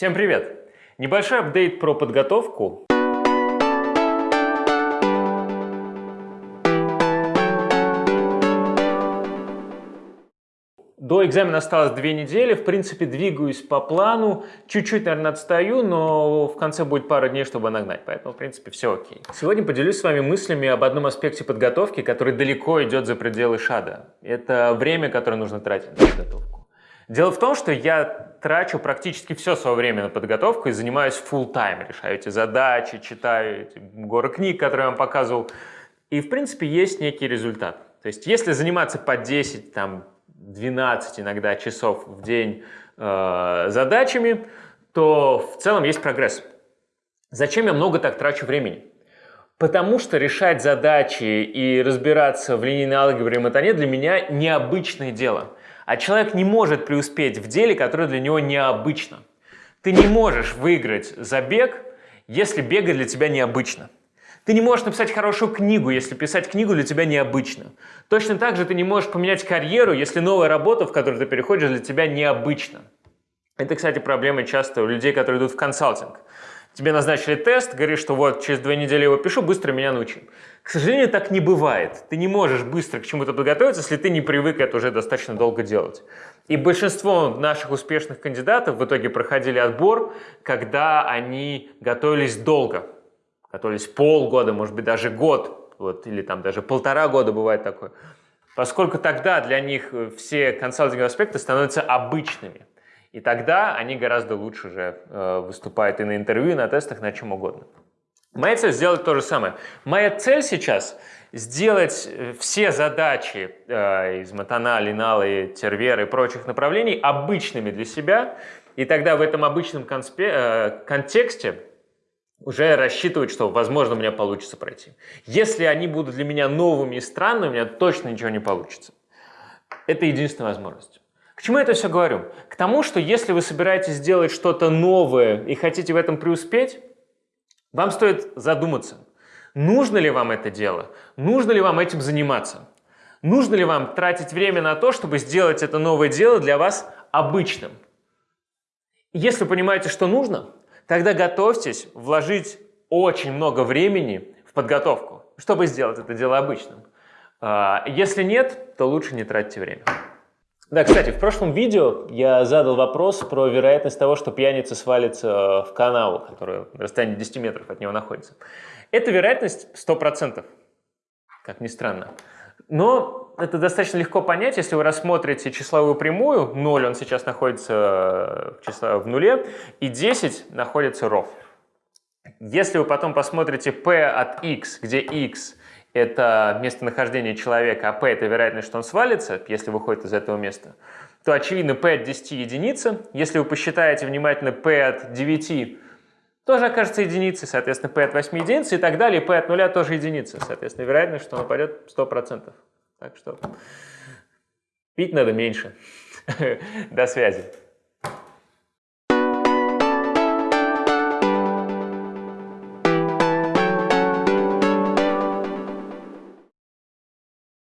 Всем привет! Небольшой апдейт про подготовку. До экзамена осталось две недели, в принципе, двигаюсь по плану, чуть-чуть, наверное, отстаю, но в конце будет пара дней, чтобы нагнать, поэтому, в принципе, все окей. Сегодня поделюсь с вами мыслями об одном аспекте подготовки, который далеко идет за пределы шада. Это время, которое нужно тратить на подготовку. Дело в том, что я трачу практически все свое время на подготовку и занимаюсь full time, решаю эти задачи, читаю эти горы книг, которые я вам показывал, и, в принципе, есть некий результат. То есть, если заниматься по 10, там, 12 иногда часов в день э, задачами, то в целом есть прогресс. Зачем я много так трачу времени? Потому что решать задачи и разбираться в линейной алгебре и матане для меня необычное дело. А человек не может преуспеть в деле, которое для него необычно. Ты не можешь выиграть забег, если бегать для тебя необычно. Ты не можешь написать хорошую книгу, если писать книгу для тебя необычно. Точно так же ты не можешь поменять карьеру, если новая работа, в которую ты переходишь, для тебя необычна. Это, кстати, проблема часто у людей, которые идут в консалтинг. Тебе назначили тест, говоришь, что вот через две недели его пишу, быстро меня научи. К сожалению, так не бывает. Ты не можешь быстро к чему-то подготовиться, если ты не привык это уже достаточно долго делать. И большинство наших успешных кандидатов в итоге проходили отбор, когда они готовились долго готовились полгода, может быть, даже год, вот, или там даже полтора года бывает такое, поскольку тогда для них все консалтинговые аспекты становятся обычными. И тогда они гораздо лучше уже э, выступают и на интервью, и на тестах, на чем угодно. Моя цель сделать то же самое. Моя цель сейчас сделать э, все задачи э, из Матана, Линала, Тервера и прочих направлений обычными для себя, и тогда в этом обычном конспе, э, контексте уже рассчитывать, что, возможно, у меня получится пройти. Если они будут для меня новыми и странными, у меня точно ничего не получится. Это единственная возможность. К чему я это все говорю? К тому, что если вы собираетесь сделать что-то новое и хотите в этом преуспеть, вам стоит задуматься, нужно ли вам это дело, нужно ли вам этим заниматься, нужно ли вам тратить время на то, чтобы сделать это новое дело для вас обычным. Если понимаете, что нужно, тогда готовьтесь вложить очень много времени в подготовку, чтобы сделать это дело обычным. А, если нет, то лучше не тратьте время. Да, кстати, в прошлом видео я задал вопрос про вероятность того, что пьяница свалится в канаву, которая на расстоянии 10 метров от него находится. Эта вероятность 100%, как ни странно. Но это достаточно легко понять, если вы рассмотрите числовую прямую, 0 он сейчас находится в, число, в нуле, и 10 находится ров. Если вы потом посмотрите p от x, где x это местонахождение человека, а p это вероятность, что он свалится, если выходит из этого места, то очевидно p от 10 единица. Если вы посчитаете внимательно p от 9, тоже окажется единицей, соответственно, p от 8 единицы и так далее, p от 0 тоже единица, соответственно, вероятность, что он упадет 100%. Так что пить надо меньше. До связи.